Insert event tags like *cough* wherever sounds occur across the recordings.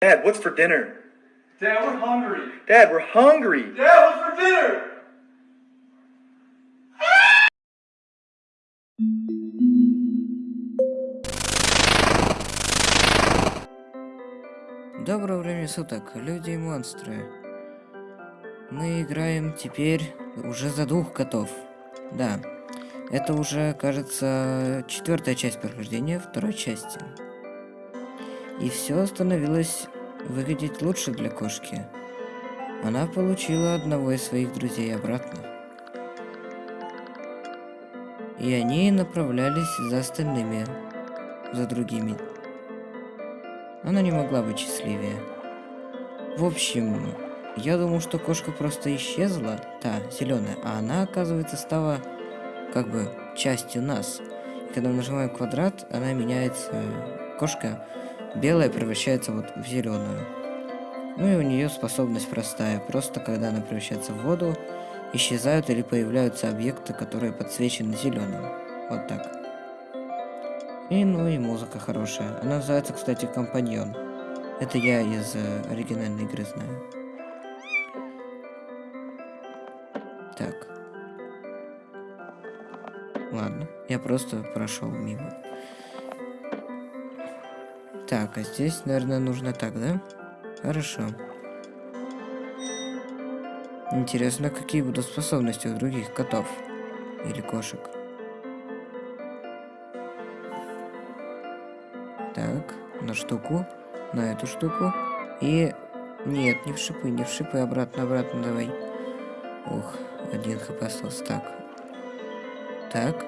Dad, what's for dinner? Dad, we're hungry. Dad, we're hungry. Dad, what's for dinner? Доброго времени суток, люди и монстры. Мы играем теперь уже за двух котов. Да, это уже, кажется, четвертая часть прохождения второй части. И все становилось выглядеть лучше для кошки. Она получила одного из своих друзей обратно. И они направлялись за остальными, за другими. Она не могла быть счастливее. В общем, я думал, что кошка просто исчезла, та, зеленая, а она, оказывается, стала как бы частью нас. Когда мы нажимаем квадрат, она меняется, кошка белая превращается вот в зеленую. Ну и у нее способность простая. Просто когда она превращается в воду, исчезают или появляются объекты, которые подсвечены зеленым. Вот так. И ну и музыка хорошая. Она называется, кстати, Компаньон. Это я из э, оригинальной игры знаю. Так. Ладно, я просто прошел мимо. Так, а здесь, наверное, нужно так, да? Хорошо. Интересно, какие будут способности у других котов или кошек. Так, на штуку, на эту штуку. И... Нет, не в шипы, не в шипы, обратно, обратно давай. Ух, один хп остался. Так. Так.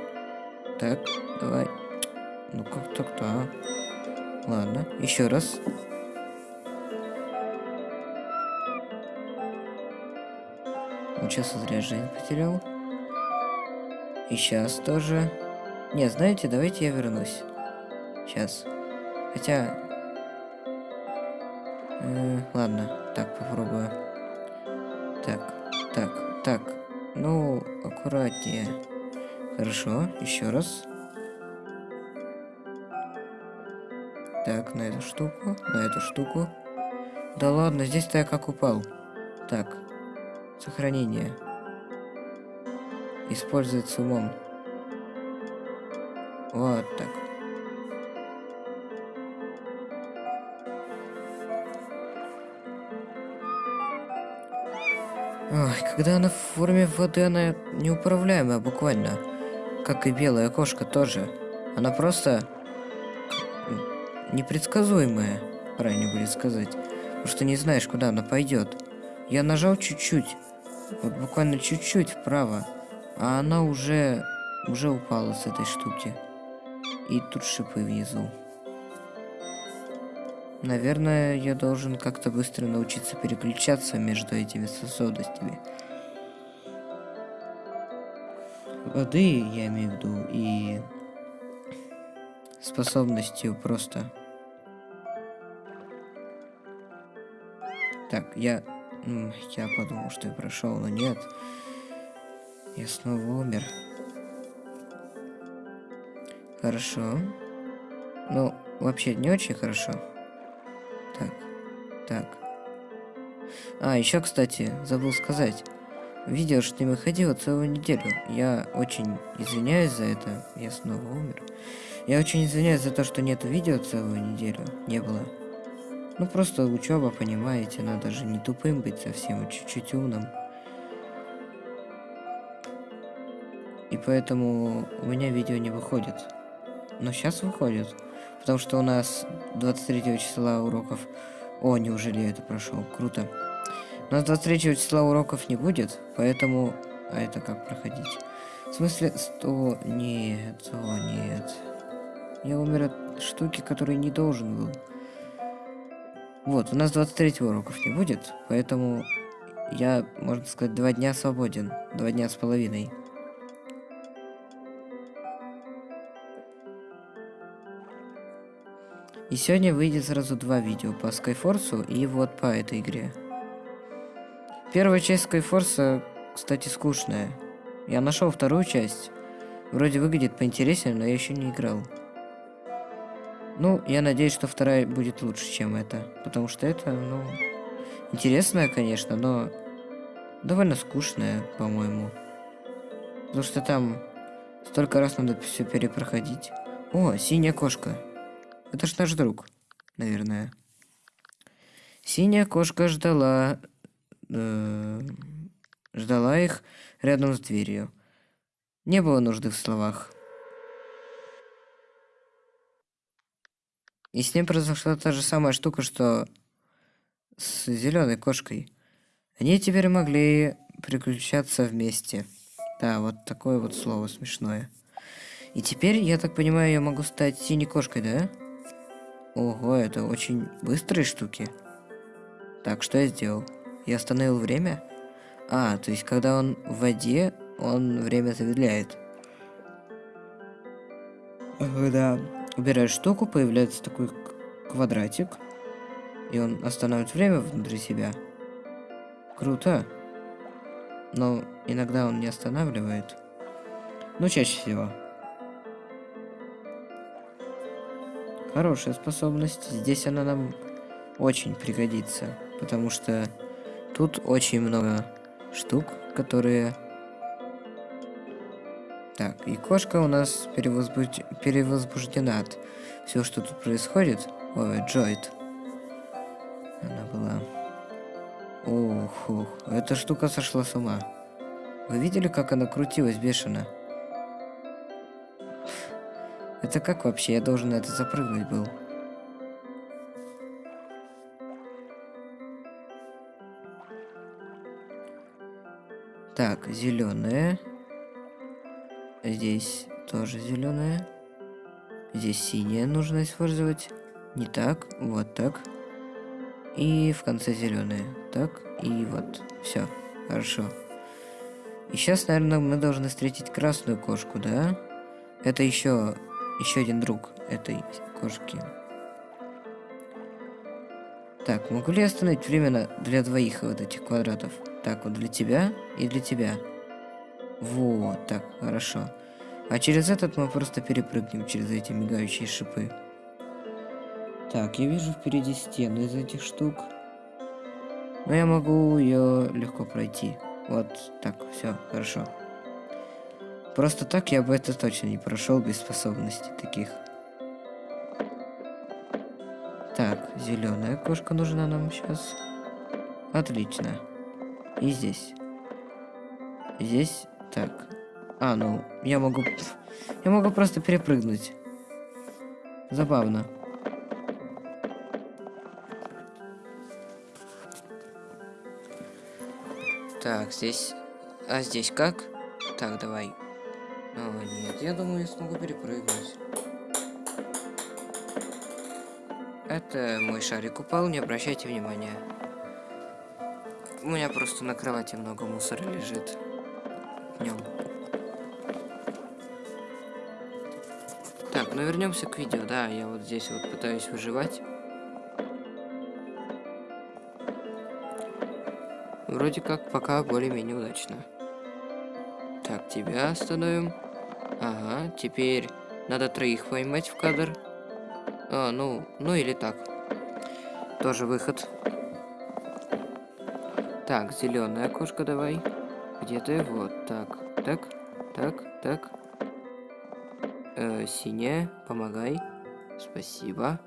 Так, давай. Ну как так-то, а? Ладно, еще раз. Вот сейчас зря потерял. И сейчас тоже. Не, знаете, давайте я вернусь. Сейчас. Хотя... Э, ладно, так попробую. Так, так, так. Ну, аккуратнее. Хорошо, еще раз. Так, на эту штуку, на эту штуку. Да ладно, здесь-то я как упал. Так, сохранение. Использовать с умом. Вот так. Ой, когда она в форме воды, она неуправляемая буквально. Как и белая кошка тоже. Она просто непредсказуемая, правильно будет сказать. Потому что не знаешь, куда она пойдет. Я нажал чуть-чуть, вот буквально чуть-чуть вправо, а она уже, уже упала с этой штуки. И тут шипы внизу. Наверное, я должен как-то быстро научиться переключаться между этими способностями. Воды, я имею в виду, и способностью просто Так, я... Я подумал, что я прошел, но нет. Я снова умер. Хорошо. Ну, вообще не очень хорошо. Так, так. А, еще, кстати, забыл сказать. Видео, что не выходило целую неделю. Я очень извиняюсь за это. Я снова умер. Я очень извиняюсь за то, что нет видео целую неделю. Не было. Ну просто учеба, понимаете, надо же не тупым быть совсем, а чуть-чуть умным. И поэтому у меня видео не выходит. Но сейчас выходит. Потому что у нас 23 числа уроков... О, неужели я это прошел? Круто. У нас 23 числа уроков не будет, поэтому... А это как проходить? В смысле, 100... Нет, о, нет. Я умер от штуки, которой не должен был. Вот, у нас 23 уроков не будет, поэтому я, можно сказать, два дня свободен. Два дня с половиной. И сегодня выйдет сразу два видео по Skyforce и вот по этой игре. Первая часть Skyforce, кстати, скучная. Я нашел вторую часть. Вроде выглядит поинтереснее, но я еще не играл. Ну, я надеюсь, что вторая будет лучше, чем это. Потому что это, ну, интересная, конечно, но довольно скучная, по-моему. Потому что там столько раз надо все перепроходить. О, синяя кошка. Это ж наш друг, наверное. Синяя кошка ждала... Э, ждала их рядом с дверью. Не было нужды в словах. И с ним произошла та же самая штука, что с зеленой кошкой. Они теперь могли приключаться вместе. Да, вот такое вот слово смешное. И теперь, я так понимаю, я могу стать синей кошкой, да? Ого, это очень быстрые штуки. Так, что я сделал? Я остановил время? А, то есть, когда он в воде, он время замедляет. Когда убираешь штуку, появляется такой квадратик. И он останавливает время внутри себя. Круто. Но иногда он не останавливает. Ну, чаще всего. Хорошая способность. Здесь она нам очень пригодится. Потому что тут очень много штук, которые... Так, и кошка у нас перевозбуж... перевозбуждена от всего, что тут происходит. Ой, Джойд. Она была... Ох, ох, эта штука сошла с ума. Вы видели, как она крутилась бешено? Это как вообще? Я должен на это запрыгнуть был. Так, зеленая. Здесь тоже зеленая. Здесь синяя нужно использовать. Не так, вот так. И в конце зеленая. Так, и вот. Все, хорошо. И сейчас, наверное, мы должны встретить красную кошку, да? Это еще, еще один друг этой кошки. Так, могу ли я остановить время для двоих вот этих квадратов? Так, вот для тебя и для тебя. Вот, так, хорошо. А через этот мы просто перепрыгнем через эти мигающие шипы. Так, я вижу впереди стену из этих штук. Но я могу ее легко пройти. Вот так, все, хорошо. Просто так я бы это точно не прошел без способностей таких. Так, зеленая кошка нужна нам сейчас. Отлично. И здесь. Здесь. Так. А, ну, я могу... Я могу просто перепрыгнуть. Забавно. Так, здесь... А здесь как? Так, давай. О, нет, я думаю, я смогу перепрыгнуть. Это мой шарик упал, не обращайте внимания. У меня просто на кровати много мусора лежит. Днем. Так, ну вернемся к видео. Да, я вот здесь вот пытаюсь выживать. Вроде как пока более-менее удачно. Так, тебя остановим. Ага, теперь надо троих поймать в кадр. А, ну, ну или так. Тоже выход. Так, зеленая кошка давай. Где ты? Вот, так, так, так, так. Э, синяя, помогай. Спасибо.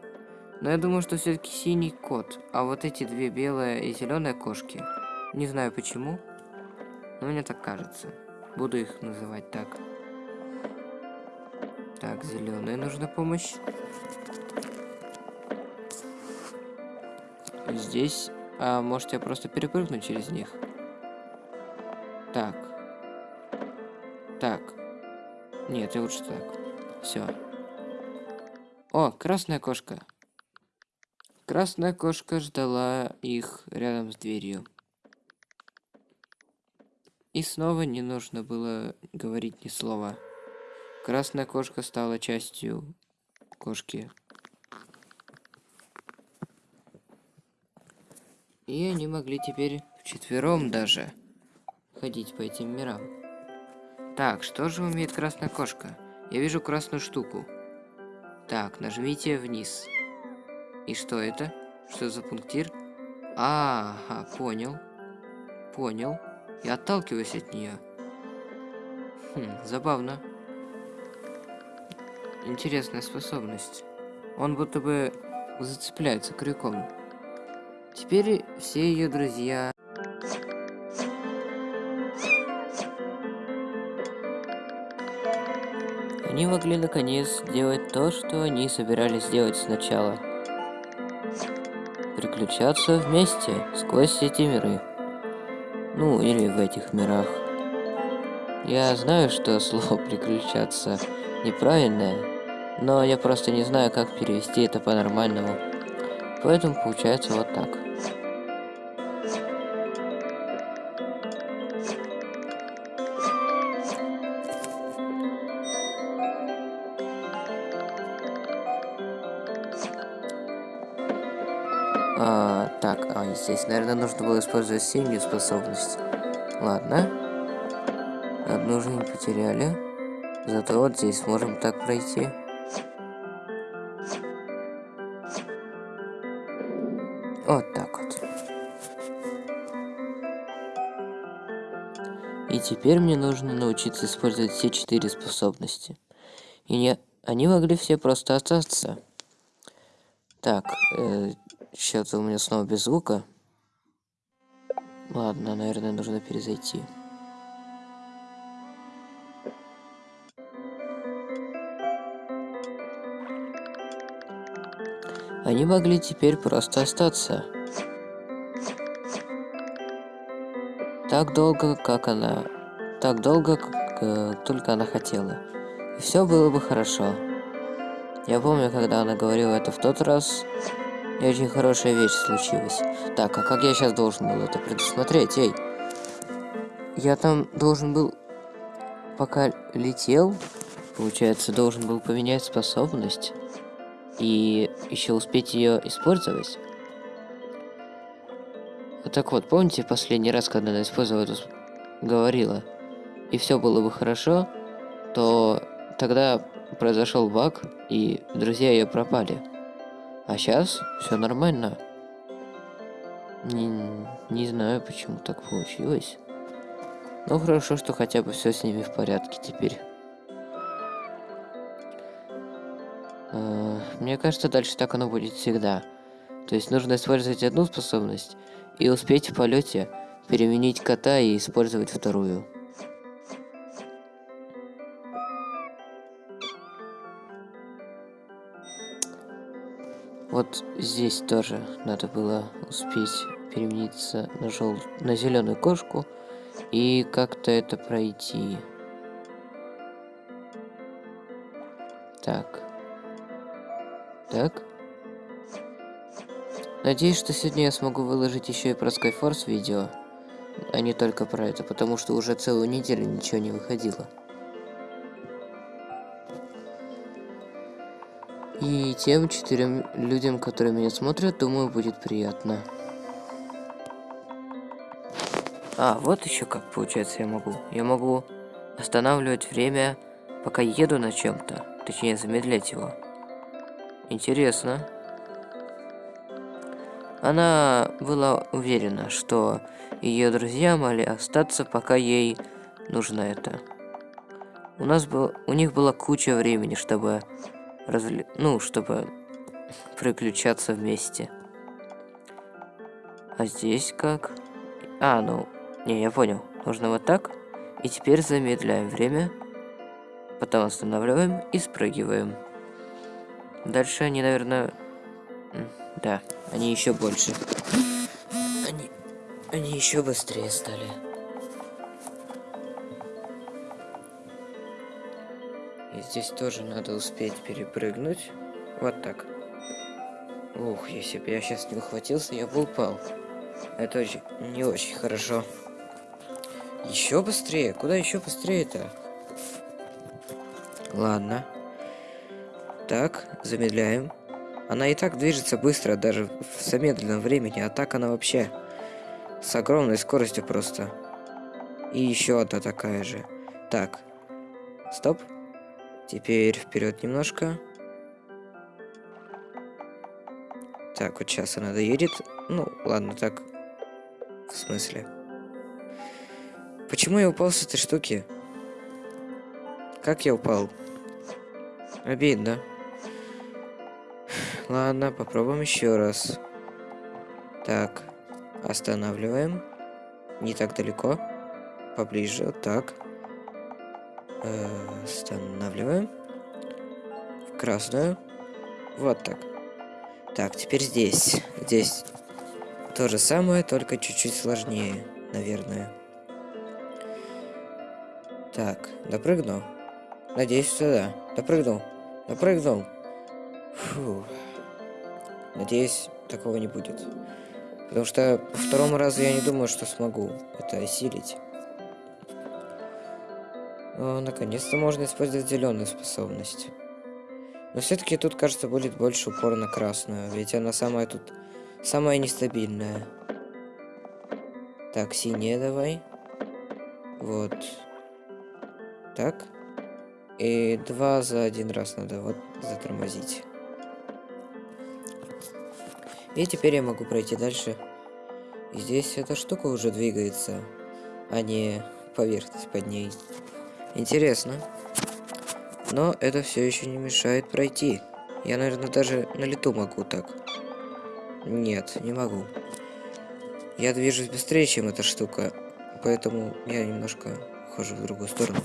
Но я думаю, что все-таки синий кот. А вот эти две белая и зеленая кошки. Не знаю почему. Но мне так кажется. Буду их называть так. Так, зеленая нужна помощь. Здесь а может я просто перепрыгну через них? Нет, лучше так. Все. О, красная кошка. Красная кошка ждала их рядом с дверью. И снова не нужно было говорить ни слова. Красная кошка стала частью кошки. И они могли теперь вчетвером даже ходить по этим мирам. Так, что же умеет красная кошка? Я вижу красную штуку. Так, нажмите вниз. И что это? Что за пунктир? А, ага, понял. Понял. Я отталкиваюсь от нее. Хм, забавно. Интересная способность. Он будто бы зацепляется крюком. Теперь все ее друзья... Они могли наконец сделать то, что они собирались сделать сначала. Приключаться вместе сквозь эти миры. Ну, или в этих мирах. Я знаю, что *laughs* слово «приключаться» неправильное, но я просто не знаю, как перевести это по-нормальному. Поэтому получается вот так. А, так, а здесь, наверное, нужно было использовать синюю способность. Ладно. Одну жизнь потеряли. Зато вот здесь сможем так пройти. Вот так вот. И теперь мне нужно научиться использовать все четыре способности. И не... они могли все просто остаться. Так, э, Что-то у меня снова без звука. Ладно, наверное, нужно перезайти. Они могли теперь просто остаться. Так долго, как она... Так долго, как э, только она хотела. И все было бы хорошо. Я помню, когда она говорила это в тот раз, и очень хорошая вещь случилась. Так, а как я сейчас должен был это предусмотреть? Эй! Я там должен был, пока летел, получается, должен был поменять способность и еще успеть ее использовать. Так вот, помните последний раз, когда она использовала эту... говорила, и все было бы хорошо, то тогда произошел баг, и друзья ее пропали. А сейчас все нормально. Не, не знаю, почему так получилось. Но хорошо, что хотя бы все с ними в порядке теперь. Мне кажется, дальше так оно будет всегда. То есть нужно использовать одну способность и успеть в полете переменить кота и использовать вторую. Вот здесь тоже надо было успеть перемениться на, жел... на зеленую кошку и как-то это пройти. Так. Так. Надеюсь, что сегодня я смогу выложить еще и про Skyforce видео, а не только про это, потому что уже целую неделю ничего не выходило. И тем четырем людям, которые меня смотрят, думаю, будет приятно. А, вот еще как получается я могу. Я могу останавливать время, пока еду на чем-то. Точнее, замедлять его. Интересно. Она была уверена, что ее друзья могли остаться, пока ей нужно это. У нас был, у них была куча времени, чтобы разли... ну, чтобы приключаться вместе. А здесь как? А, ну, не, я понял. Нужно вот так. И теперь замедляем время. Потом останавливаем и спрыгиваем. Дальше они, наверное... Да, они еще больше. Они... Они еще быстрее стали. Здесь тоже надо успеть перепрыгнуть. Вот так. Ух, если бы я сейчас не ухватился, я бы упал. Это очень... не очень хорошо. Еще быстрее? Куда еще быстрее-то? Ладно. Так, замедляем. Она и так движется быстро, даже в замедленном времени, а так она вообще с огромной скоростью просто. И еще одна такая же. Так, стоп. Теперь вперед немножко. Так, вот сейчас она доедет. Ну, ладно, так. В смысле? Почему я упал с этой штуки? Как я упал? Обидно. Ладно, попробуем еще раз. Так, останавливаем. Не так далеко. Поближе, так. Э, Останавливаем. В красную. Вот так. Так, теперь здесь. Здесь то же самое, только чуть-чуть сложнее, наверное. Так, допрыгну. Надеюсь, сюда. Допрыгнул. Допрыгнул. Фу. Надеюсь, такого не будет. Потому что по второму разу я не думаю, что смогу это осилить. Но наконец-то можно использовать зеленую способность. Но все-таки тут, кажется, будет больше упор на красную, ведь она самая тут самая нестабильная. Так, синяя давай. Вот. Так. И два за один раз надо вот затормозить. И теперь я могу пройти дальше. И здесь эта штука уже двигается, а не поверхность под ней. Интересно. Но это все еще не мешает пройти. Я, наверное, даже на лету могу так. Нет, не могу. Я движусь быстрее, чем эта штука. Поэтому я немножко хожу в другую сторону.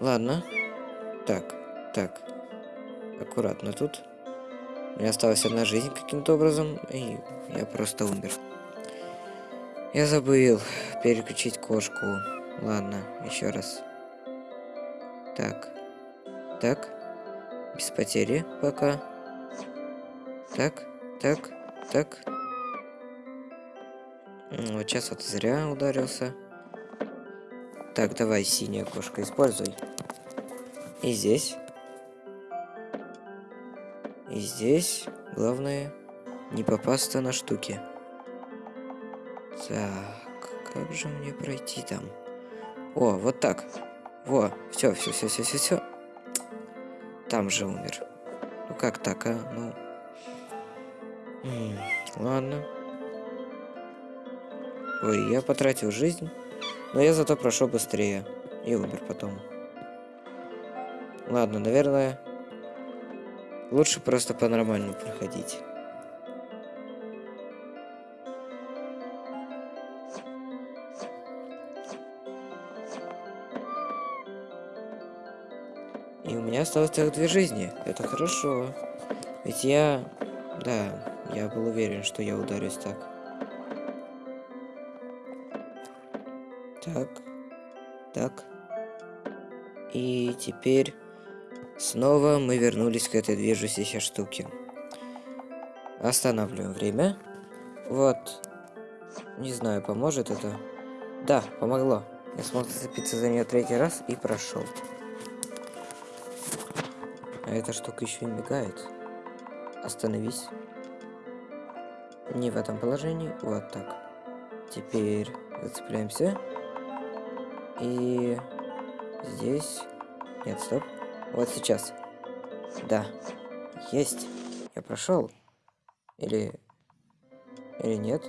Ладно. Так, так. Аккуратно тут. У меня осталась одна жизнь каким-то образом, и я просто умер. Я забыл переключить кошку. Ладно, еще раз. Так. Так. Без потери пока. Так, так, так. Вот сейчас вот зря ударился. Так, давай, синяя кошка, используй. И здесь. И здесь, главное, не попасться на штуки. Так, как же мне пройти там? О, вот так. Во, все, все, все, все, все, все. Там же умер. Ну как так, а? Ну. М -м, ладно. Ой, я потратил жизнь, но я зато прошел быстрее и умер потом. Ладно, наверное, лучше просто по-нормальному проходить. Меня осталось целых две жизни. Это хорошо. Ведь я... Да, я был уверен, что я ударюсь так. Так. Так. И теперь снова мы вернулись к этой движущейся штуке. Останавливаем время. Вот. Не знаю, поможет это. Да, помогло. Я смог зацепиться за нее третий раз и прошел. А эта штука еще и мигает. Остановись. Не в этом положении. Вот так. Теперь зацепляемся. И здесь... Нет, стоп. Вот сейчас. Да. Есть. Я прошел. Или... Или нет?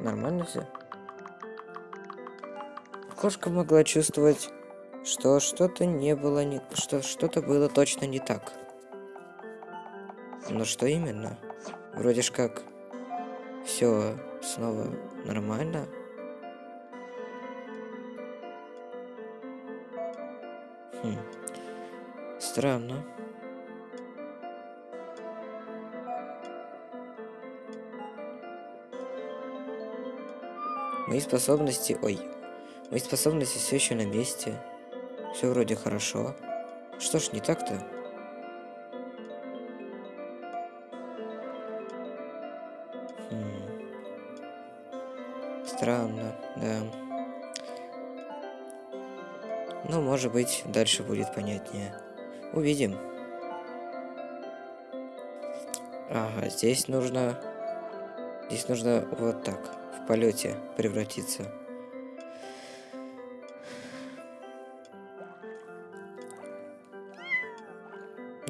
Нормально все? Кошка могла чувствовать, что что-то не было не... Что что-то было точно не так. Но что именно? Вроде ж как все снова нормально. Хм. Странно. Мои способности... Ой. Мои способности все еще на месте. Все вроде хорошо. Что ж, не так-то? Хм. Странно, да. Ну, может быть, дальше будет понятнее. Увидим. Ага, здесь нужно... Здесь нужно вот так, в полете превратиться.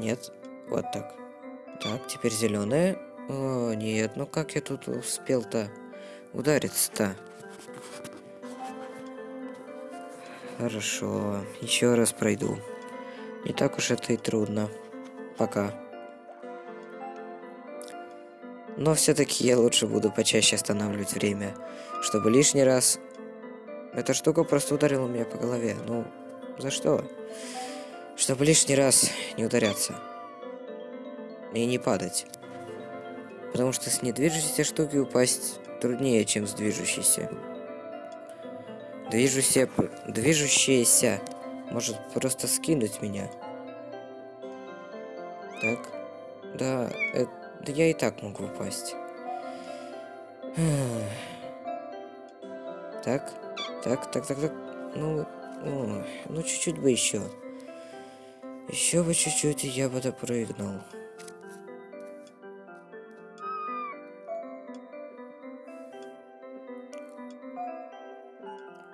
Нет, вот так. Так, теперь зеленая. О, нет, ну как я тут успел-то удариться-то? Хорошо, еще раз пройду. Не так уж это и трудно. Пока. Но все-таки я лучше буду почаще останавливать время, чтобы лишний раз... Эта штука просто ударила меня по голове. Ну, за что? Чтобы лишний раз не ударяться. И не падать. Потому что с недвижущейся штуки упасть труднее, чем с движущейся. Движущаяся, движущаяся может просто скинуть меня. Так. Да, это, да я и так могу упасть. Так, так, так, так, так. Ну, о, ну чуть-чуть бы еще. Еще бы чуть-чуть, и я бы допрыгнул.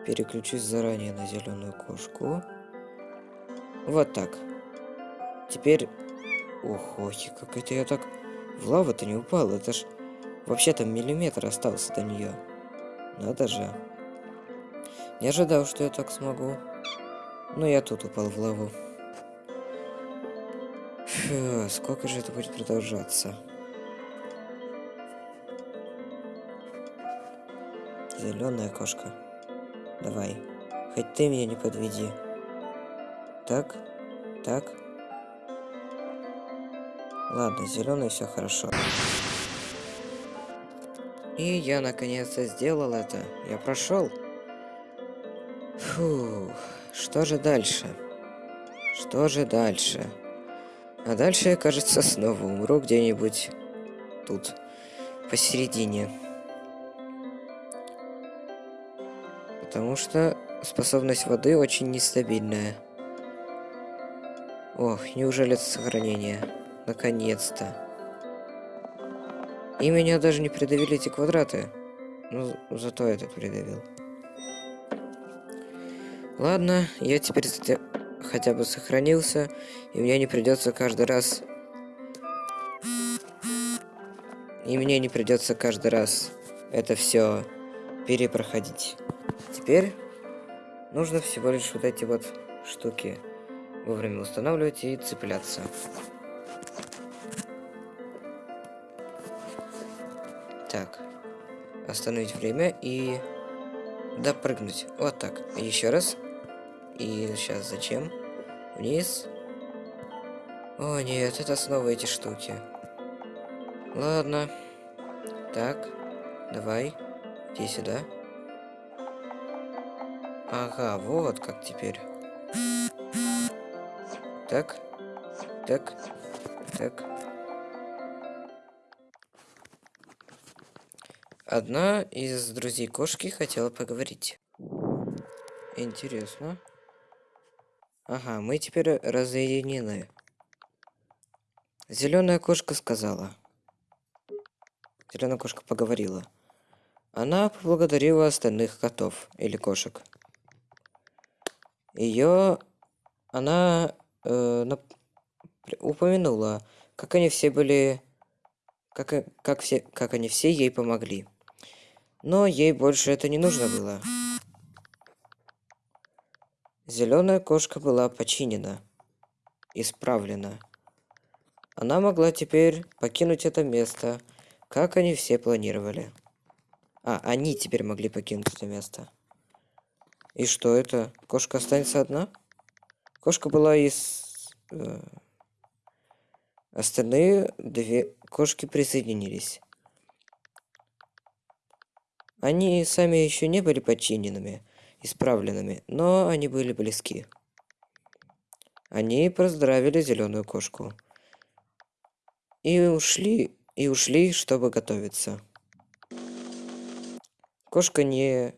Переключусь заранее на зеленую кошку. Вот так. Теперь... Ох, ой, как это я так... В лаву-то не упал, это ж... Вообще-то миллиметр остался до нее. Надо же. Не ожидал, что я так смогу. Но я тут упал в лаву. Фу, сколько же это будет продолжаться? Зеленая кошка. Давай. Хоть ты меня не подведи. Так, так. Ладно, зеленый все хорошо. И я наконец-то сделал это. Я прошел. Фу, что же дальше? Что же дальше? А дальше кажется, снова умру где-нибудь тут, посередине. Потому что способность воды очень нестабильная. Ох, неужели это сохранение? Наконец-то. И меня даже не придавили эти квадраты. Ну, зато этот придавил. Ладно, я теперь хотя бы сохранился, и мне не придется каждый раз... И мне не придется каждый раз это все перепроходить. Теперь нужно всего лишь вот эти вот штуки вовремя устанавливать и цепляться. Так. Остановить время и допрыгнуть. Вот так. Еще раз. И сейчас зачем? Вниз. О, нет, это снова эти штуки. Ладно. Так. Давай. Иди сюда. Ага, вот как теперь. Так. Так. Так. Одна из друзей кошки хотела поговорить. Интересно. Ага, мы теперь разъединены. Зеленая кошка сказала. Зеленая кошка поговорила. Она поблагодарила остальных котов или кошек. Ее она э, нап... упомянула, как они все были, как, как, все, как они все ей помогли. Но ей больше это не нужно было. Зеленая кошка была починена, исправлена. Она могла теперь покинуть это место, как они все планировали. А, они теперь могли покинуть это место. И что это? Кошка останется одна? Кошка была из... Э, остальные две кошки присоединились. Они сами еще не были подчиненными, исправленными, но они были близки. Они поздравили зеленую кошку. И ушли, и ушли, чтобы готовиться. Кошка не...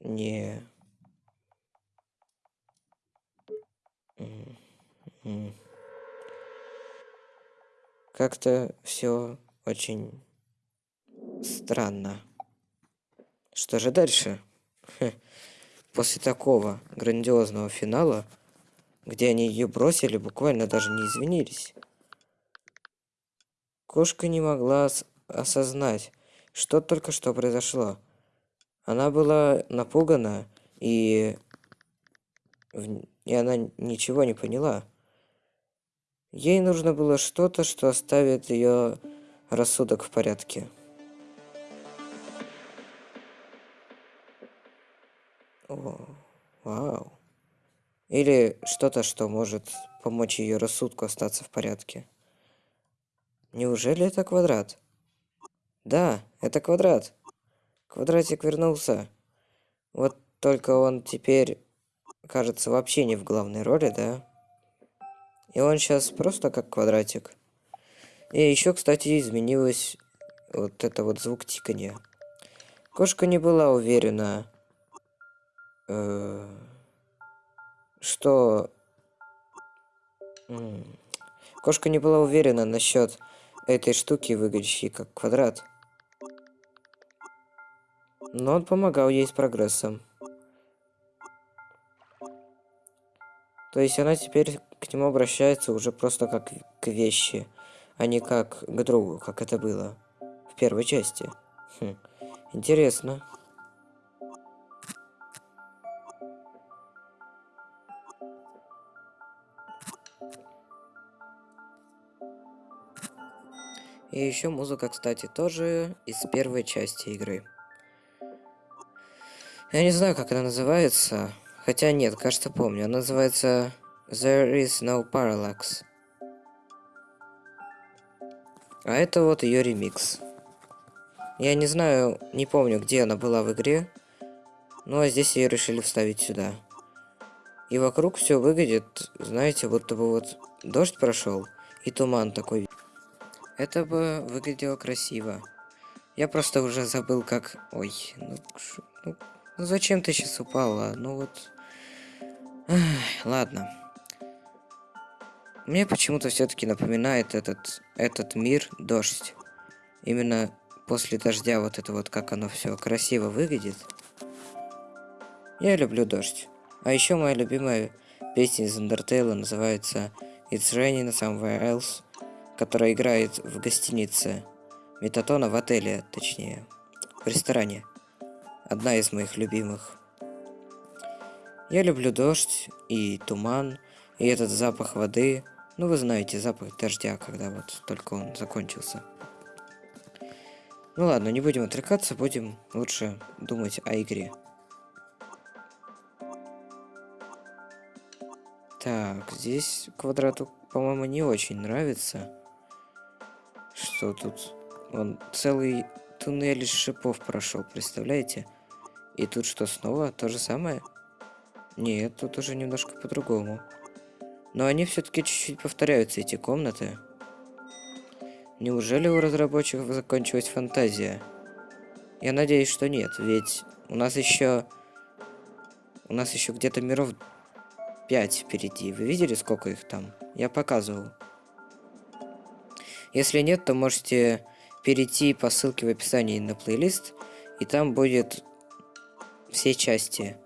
Не... Как-то все очень странно. Что же дальше? После такого грандиозного финала, где они ее бросили, буквально даже не извинились. Кошка не могла осознать, что только что произошло. Она была напугана, и, и она ничего не поняла. Ей нужно было что-то, что оставит ее рассудок в порядке. О, вау. Или что-то, что может помочь ее рассудку остаться в порядке. Неужели это квадрат? Да, это квадрат. Квадратик вернулся. Вот только он теперь, кажется, вообще не в главной роли, да? И он сейчас просто как квадратик. И еще, кстати, изменилось вот это вот звук тикания. Кошка не была уверена, э, что... Кошка не была уверена насчет этой штуки, выглядящей как квадрат. Но он помогал ей с прогрессом. То есть она теперь к нему обращается уже просто как к вещи, а не как к другу, как это было в первой части. Хм, интересно. И еще музыка, кстати, тоже из первой части игры. Я не знаю, как она называется. Хотя нет, кажется, помню. Она называется There is no parallax. А это вот ее ремикс. Я не знаю, не помню, где она была в игре. Ну а здесь ее решили вставить сюда. И вокруг все выглядит, знаете, будто бы вот дождь прошел и туман такой. Это бы выглядело красиво. Я просто уже забыл, как... Ой, ну, ну, ну зачем ты сейчас упала? Ну вот... Ах, ладно. Мне почему-то все-таки напоминает этот, этот мир дождь. Именно после дождя вот это вот, как оно все красиво выглядит. Я люблю дождь. А еще моя любимая песня из Undertale называется It's Raining Somewhere Else, которая играет в гостинице Метатона в отеле, точнее, в ресторане. Одна из моих любимых. Я люблю дождь и туман, и этот запах воды, ну, вы знаете, запах дождя, когда вот только он закончился. Ну ладно, не будем отвлекаться, будем лучше думать о игре. Так, здесь квадрату, по-моему, не очень нравится. Что тут? Он целый туннель из шипов прошел, представляете? И тут что, снова то же самое? Нет, тут уже немножко по-другому. Но они все-таки чуть-чуть повторяются, эти комнаты. Неужели у разработчиков закончилась фантазия? Я надеюсь, что нет, ведь у нас еще... У нас еще где-то миров 5 впереди. Вы видели, сколько их там? Я показывал. Если нет, то можете перейти по ссылке в описании на плейлист, и там будет все части.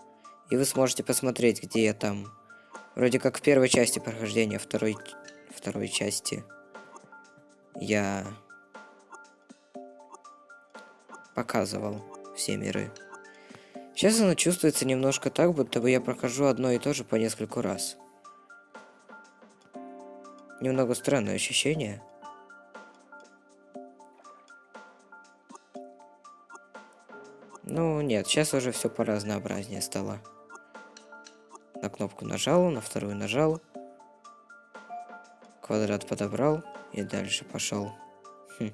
И вы сможете посмотреть, где я там Вроде как в первой части прохождения второй, второй части я показывал все миры. Сейчас оно чувствуется немножко так, будто бы я прохожу одно и то же по нескольку раз. Немного странное ощущение. Ну, нет, сейчас уже все по разнообразнее стало. На кнопку нажал, на вторую нажал. Квадрат подобрал и дальше пошел. Хм.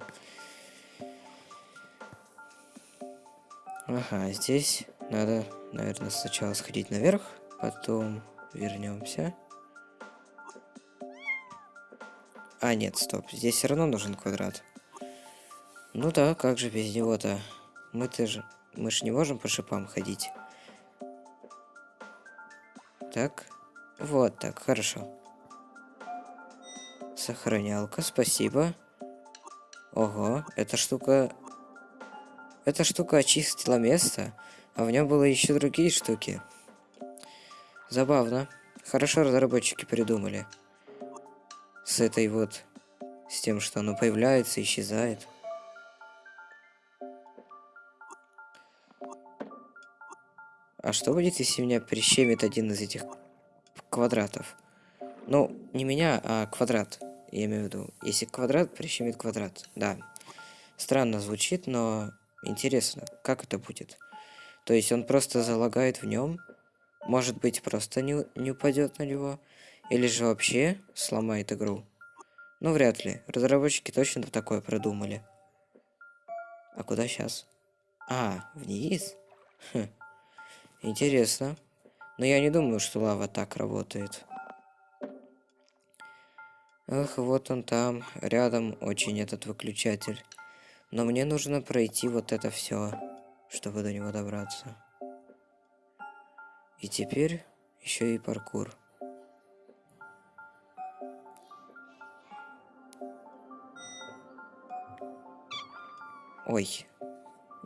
Ага, здесь надо, наверное, сначала сходить наверх, потом вернемся. А, нет, стоп, здесь все равно нужен квадрат. Ну да, как же без него-то? Мы-то же, мы же не можем по шипам ходить. Так. Вот так, хорошо. Сохранялка, спасибо. Ого, эта штука... Эта штука очистила место, а в нем было еще другие штуки. Забавно. Хорошо разработчики придумали. С этой вот С тем, что оно появляется, исчезает. А что будет, если меня прищемит один из этих квадратов? Ну, не меня, а квадрат. Я имею в виду. Если квадрат прищемит квадрат. Да. Странно звучит, но интересно, как это будет. То есть он просто залагает в нем. Может быть, просто не, не упадет на него. Или же вообще сломает игру. Ну, вряд ли. Разработчики точно такое продумали. А куда сейчас? А, вниз? Хм. Интересно. Но я не думаю, что лава так работает. Эх, вот он там, рядом очень этот выключатель. Но мне нужно пройти вот это все, чтобы до него добраться. И теперь еще и паркур. Ой.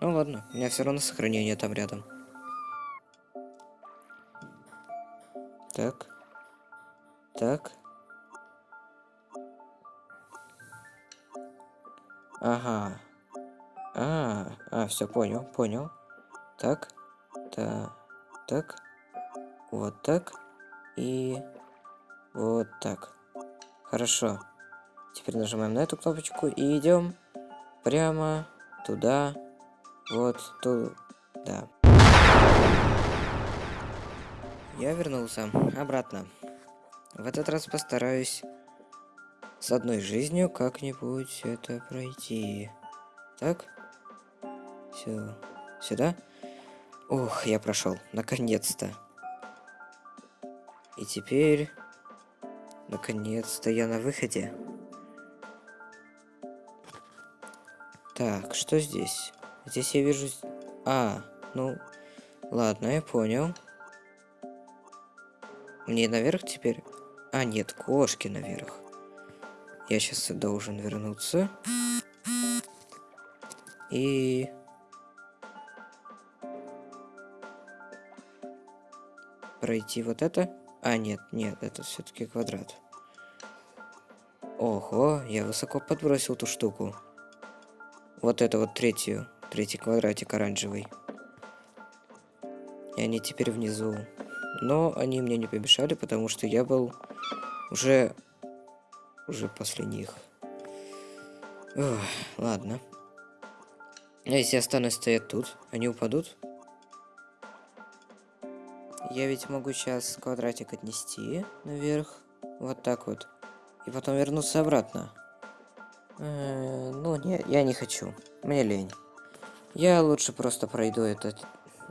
Ну ладно, у меня все равно сохранение там рядом. Так. Так. Ага. А, а, все понял, понял. Так. Так. Так. Вот так. И вот так. Хорошо. Теперь нажимаем на эту кнопочку и идем прямо туда. Вот туда. Я вернулся обратно. В этот раз постараюсь с одной жизнью как-нибудь это пройти. Так? Все. Сюда? Ух, я прошел. Наконец-то. И теперь... Наконец-то я на выходе. Так, что здесь? Здесь я вижу... А, ну... Ладно, я понял. Мне наверх теперь? А, нет, кошки наверх. Я сейчас должен вернуться. И... Пройти вот это? А, нет, нет, это все-таки квадрат. Ого, я высоко подбросил ту штуку. Вот это вот третью, третий квадратик оранжевый. И они теперь внизу. Но они мне не помешали, потому что я был уже... Уже после них. Ох, ладно. А если останусь стоять тут, они упадут? Я ведь могу сейчас квадратик отнести наверх. Вот так вот. И потом вернуться обратно. Э -э ну, нет, я не хочу. Мне лень. Я лучше просто пройду это,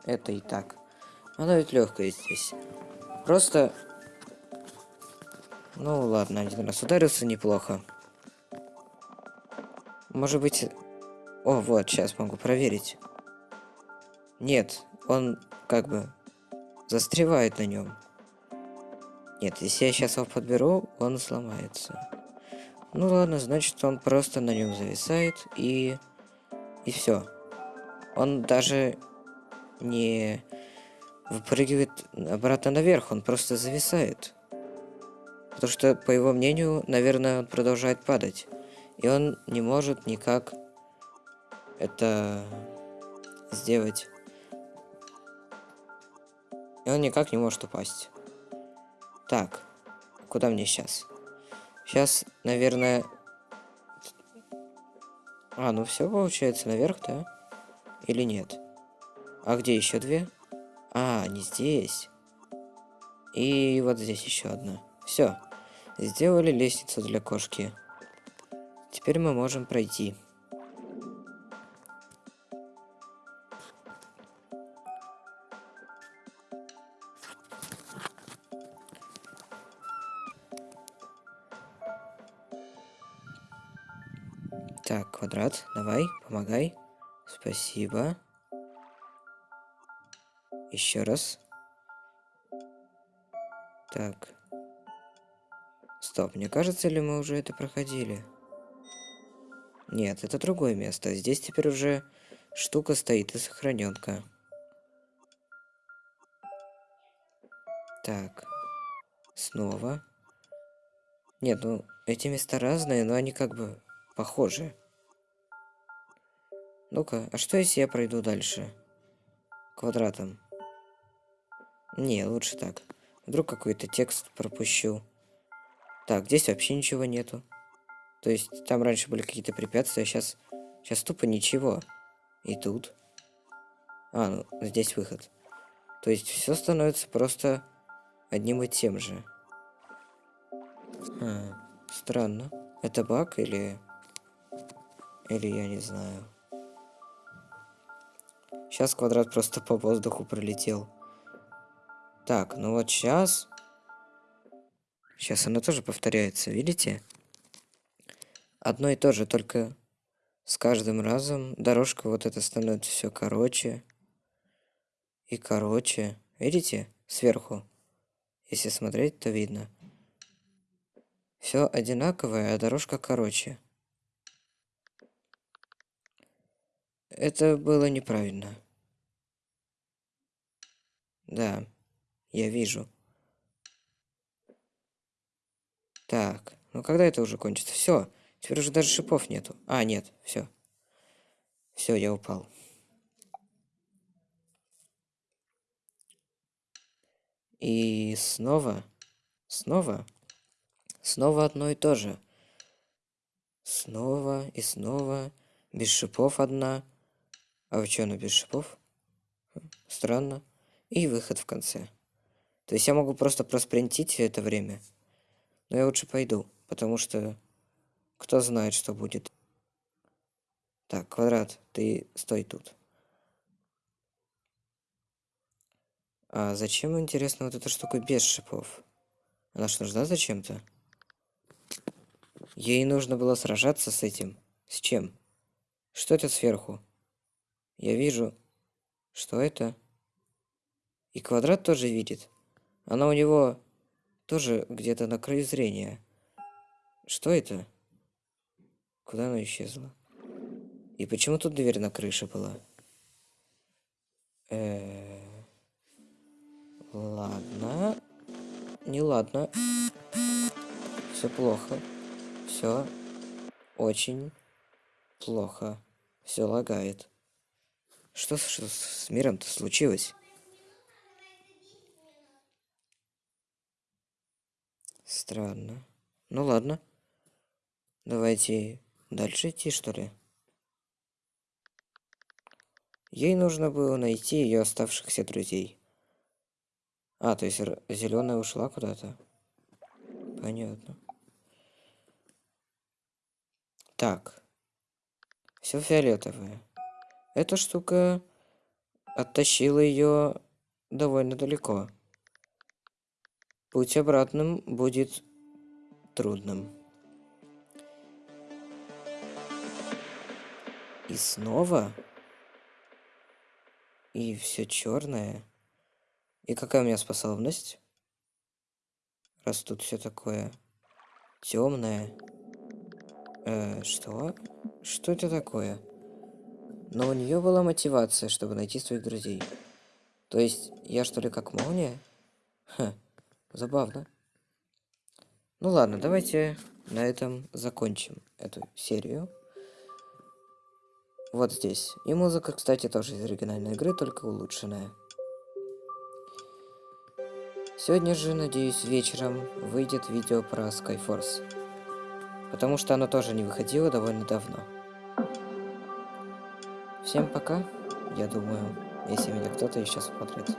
это и так. Она ведь легкая здесь. Просто... Ну ладно, один раз ударился неплохо. Может быть... О, вот, сейчас могу проверить. Нет, он как бы застревает на нем. Нет, если я сейчас его подберу, он сломается. Ну ладно, значит он просто на нем зависает и... И все. Он даже не выпрыгивает обратно наверх, он просто зависает. Потому что, по его мнению, наверное, он продолжает падать. И он не может никак это сделать. И он никак не может упасть. Так, куда мне сейчас? Сейчас, наверное... А, ну все получается наверх, да? Или нет? А где еще две? А, не здесь. И вот здесь еще одна. Все. Сделали лестницу для кошки. Теперь мы можем пройти. Так, квадрат, давай, помогай. Спасибо. Еще раз. Так. Стоп, мне кажется ли мы уже это проходили? Нет, это другое место. Здесь теперь уже штука стоит и сохраненка. Так. Снова. Нет, ну, эти места разные, но они как бы похожи. Ну-ка, а что если я пройду дальше? Квадратом. Не, лучше так. Вдруг какой-то текст пропущу. Так, здесь вообще ничего нету. То есть там раньше были какие-то препятствия, сейчас, сейчас тупо ничего. И тут. А, ну здесь выход. То есть все становится просто одним и тем же. А, странно. Это баг или... Или я не знаю. Сейчас квадрат просто по воздуху пролетел. Так, ну вот сейчас... Сейчас оно тоже повторяется, видите? Одно и то же, только с каждым разом дорожка вот эта становится все короче и короче. Видите? Сверху. Если смотреть, то видно. Все одинаковое, а дорожка короче. Это было неправильно. Да, я вижу. Так, ну когда это уже кончится? Все, теперь уже даже шипов нету. А, нет, все. Все, я упал. И снова, снова, снова одно и то же. Снова и снова, без шипов одна. А вы что, она без шипов? Странно. И выход в конце. То есть я могу просто проспринтить это время. Но я лучше пойду, потому что кто знает, что будет. Так, квадрат, ты стой тут. А зачем, интересно, вот эта штука без шипов? Она что, нужна зачем-то? Ей нужно было сражаться с этим. С чем? Что это сверху? Я вижу. Что это? И квадрат тоже видит. Она у него тоже где-то на краю зрения. Что это? Куда она исчезла? И почему тут дверь на крыше была? Э -э Ладно. Не ладно. Все плохо. Все очень плохо. Все лагает. Что, что с миром-то случилось? Странно. Ну ладно. Давайте дальше идти, что ли? Ей нужно было найти ее оставшихся друзей. А, то есть зеленая ушла куда-то? Понятно. Так. Все фиолетовое. Эта штука оттащила ее довольно далеко. Путь обратным будет трудным. И снова? И все черное? И какая у меня способность? Раз тут все такое темное. Э, что? Что это такое? Но у нее была мотивация, чтобы найти своих друзей. То есть, я что ли как молния? Ха, забавно. Ну ладно, давайте на этом закончим эту серию. Вот здесь. И музыка, кстати, тоже из оригинальной игры, только улучшенная. Сегодня же, надеюсь, вечером выйдет видео про Skyforce. Потому что оно тоже не выходило довольно давно. Всем пока, я думаю, если меня кто-то еще смотрит.